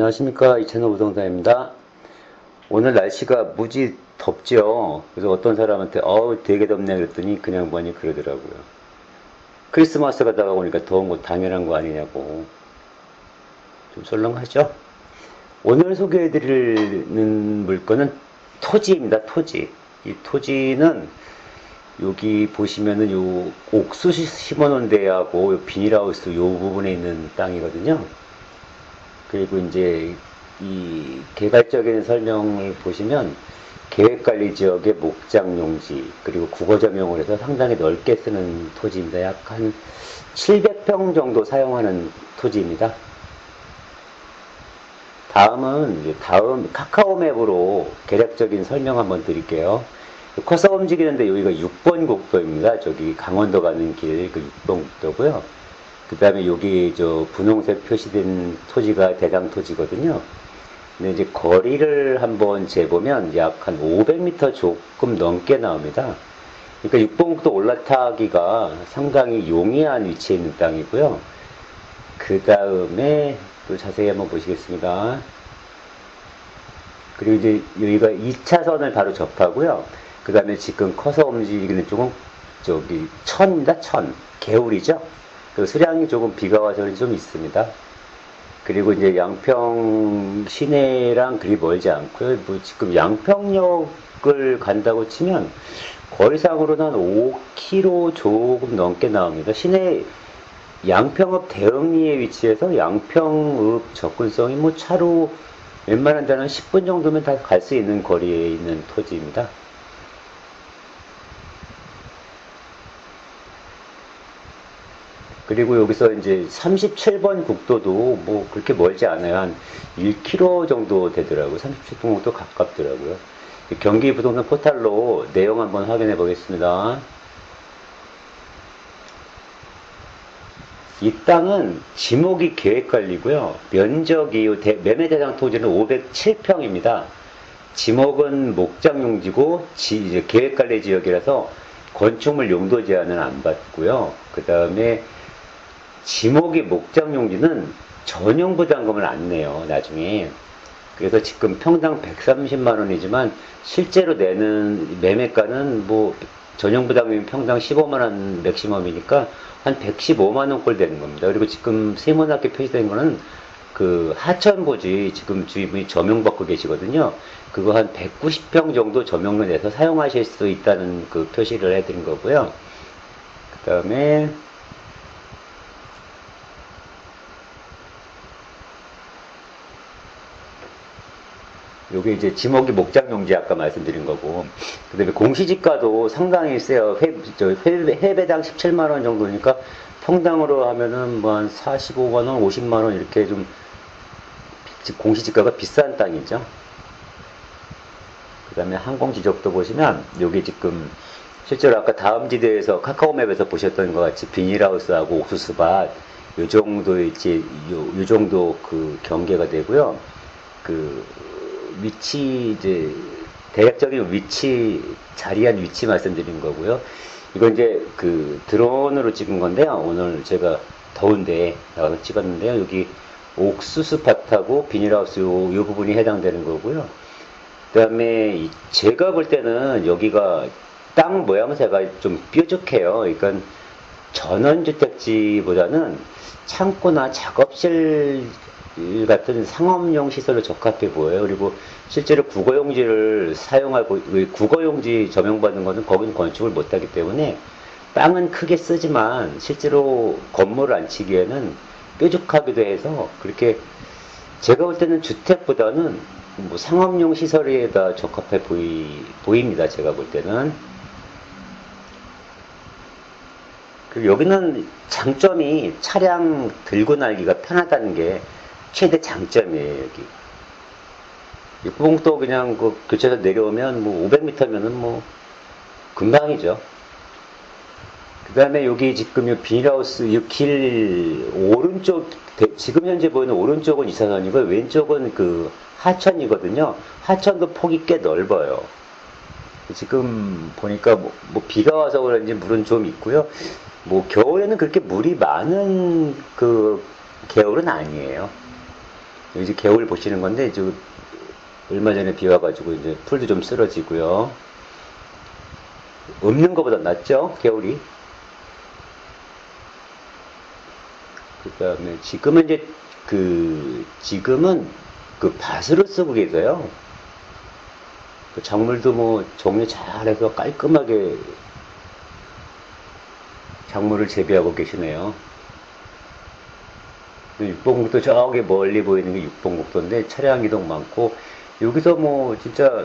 안녕하십니까. 이채널 우동사입니다. 오늘 날씨가 무지 덥죠 그래서 어떤 사람한테 어우 되게 덥네. 그랬더니 그냥 많이 그러더라고요. 크리스마스가 다가오니까 더운 거 당연한 거 아니냐고. 좀 썰렁하죠? 오늘 소개해 드리는 물건은 토지입니다. 토지. 이 토지는 여기 보시면은 요 옥수수 심어 놓은 데하고 요 비닐하우스 요 부분에 있는 땅이거든요 그리고 이제 이 개괄적인 설명을 보시면 계획관리 지역의 목장 용지 그리고 국어 점용을 해서 상당히 넓게 쓰는 토지입니다. 약 한 700평 정도 사용하는 토지입니다. 다음은 다음 카카오맵으로 개략적인 설명 한번 드릴게요. 커서 움직이는데 여기가 6번 국도입니다. 저기 강원도 가는 길 그 6번 국도고요. 그 다음에 여기 저 분홍색 표시된 토지가 대장 토지거든요. 근데 이제 거리를 한번 재보면 약 한 500m 조금 넘게 나옵니다. 그러니까 육봉국도 올라타기가 상당히 용이한 위치에 있는 땅이고요. 그 다음에 또 자세히 한번 보시겠습니다. 그리고 이제 여기가 2차선을 바로 접하고요. 그 다음에 지금 커서 움직이는 쪽은 저기 천입니다. 천. 개울이죠. 그 수량이 조금 비가 와서 좀 있습니다. 그리고 이제 양평 시내랑 그리 멀지 않고요. 뭐 지금 양평역을 간다고 치면 거리상으로는 한 5km 조금 넘게 나옵니다. 시내 양평읍 대흥리에 위치해서 양평읍 접근성이 뭐 차로 웬만한 데는 10분 정도면 다 갈 수 있는 거리에 있는 토지입니다. 그리고 여기서 이제 37번 국도도 뭐 그렇게 멀지 않아요. 한 1km 정도 되더라고요. 37번 국도 가깝더라고요. 경기 부동산 포탈로 내용 한번 확인해 보겠습니다. 이 땅은 지목이 계획관리고요. 면적이 매매 대상 토지는 507평입니다. 지목은 목장용지고 계획관리 지역이라서 건축물 용도 제한은 안 받고요. 그 다음에 지목이 목장 용지는 전용 부담금을 안 내요, 나중에. 그래서 지금 평당 130만 원이지만 실제로 내는 매매가는 뭐 전용 부담금이 평당 15만 원 맥시멈이니까 한 115만 원꼴 되는 겁니다. 그리고 지금 세문학교 표시된 거는 그 하천부지 지금 주인분이 점용받고 계시거든요. 그거 한 190평 정도 점용을 내서 사용하실 수 있다는 그 표시를 해드린 거고요. 그 다음에 요게 이제 지목이 목장용지 아까 말씀드린 거고. 그 다음에 공시지가도 상당히 세요. 회, 저 회, 회배당 17만원 정도니까 평당으로 하면은 뭐 한 45만원 50만원 이렇게 좀 공시지가가 비싼 땅이죠. 그 다음에 항공지적도 보시면 여기 지금 실제로 아까 다음지대에서 카카오맵에서 보셨던 것 같이 비닐하우스하고 옥수수밭 요 정도 이제 요, 요 정도 그 경계가 되고요. 그 위치 이제 대략적인 위치 자리한 위치 말씀드린 거고요. 이건 이제 그 드론으로 찍은 건데요. 오늘 제가 더운데 나가서 찍었는데요. 여기 옥수수 밭하고 비닐하우스 요, 요 부분이 해당되는 거고요. 그 다음에 제가 볼 때는 여기가 땅 모양새가 좀 뾰족해요. 그러니까 전원주택지보다는 창고나 작업실 같은 상업용 시설로 적합해 보여요. 그리고 실제로 국어용지를 사용하고 국어용지 점용받는 것은 거기는 건축을 못하기 때문에 땅은 크게 쓰지만 실제로 건물을 안 치기에는 뾰족하기도 해서 그렇게 제가 볼 때는 주택보다는 뭐 상업용 시설에다 적합해 보이, 보입니다. 제가 볼 때는. 그리고 여기는 장점이 차량 들고 날기가 편하다는 게 최대 장점이에요, 여기. 육봉도 그냥 그 교체해서 내려오면 뭐 500m면은 뭐 금방이죠. 그 다음에 여기 지금 이 비닐하우스 이길 오른쪽 지금 현재 보이는 오른쪽은 이사선이고 왼쪽은 그 하천이거든요. 하천도 폭이 꽤 넓어요. 지금 보니까 뭐, 뭐 비가 와서 그런지 물은 좀 있고요. 뭐 겨울에는 그렇게 물이 많은 그 개울은 아니에요. 이제 개울 보시는 건데 이제 얼마 전에 비 와가지고 이제 풀도 좀 쓰러지고요. 없는 것보다 낫죠 개울이. 그 다음에 지금은 이제 그 지금은 그 밭으로 쓰고 계세요. 그 작물도 뭐 정리 잘해서 깔끔하게 작물을 재배하고 계시네요. 그 육봉국도 저기 멀리 보이는 게 육봉국도인데 차량 이동 많고 여기서 뭐 진짜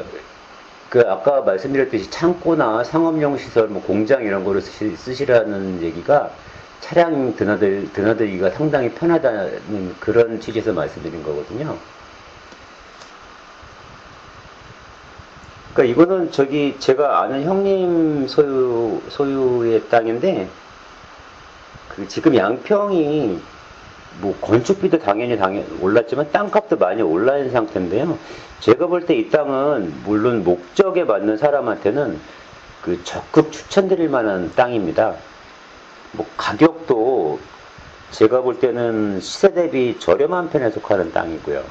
그 아까 말씀드렸듯이 창고나 상업용 시설, 뭐 공장 이런 거를 쓰시, 쓰시 라는 얘기가 차량 드나들, 드나들기가 상당히 편하다는 그런 취지에서 말씀드린 거거든요. 그러니까 이거는 저기 제가 아는 형님 소유, 소유의 땅인데 그 지금 양평이 뭐 건축비도 당연히 당연 올랐지만 땅값도 많이 올라 있는 상태인데요. 제가 볼 때 이 땅은 물론 목적에 맞는 사람한테는 그 적극 추천드릴 만한 땅입니다. 뭐 가격도 제가 볼 때는 시세 대비 저렴한 편에 속하는 땅이고요.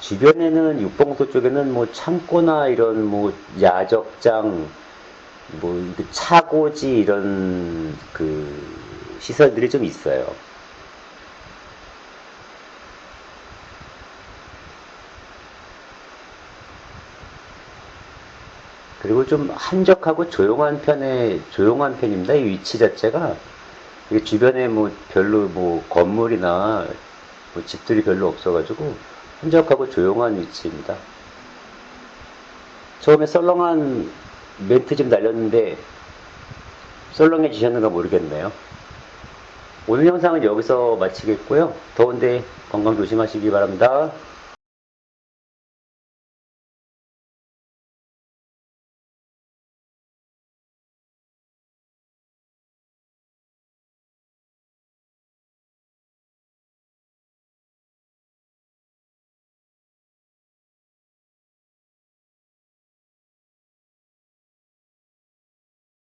주변에는 육봉도 쪽에는 뭐 창고나 이런 뭐 야적장 뭐 이렇게 차고지 이런 그 시설들이 좀 있어요. 그리고 좀 한적하고 조용한 편에 조용한 편입니다. 이 위치 자체가 주변에 뭐 별로 뭐 건물이나 뭐 집들이 별로 없어가지고 한적하고 조용한 위치입니다. 처음에 썰렁한 멘트 좀 날렸는데 썰렁해 지셨는가 모르겠네요. 오늘 영상은 여기서 마치겠고요. 더운데 건강 조심하시기 바랍니다.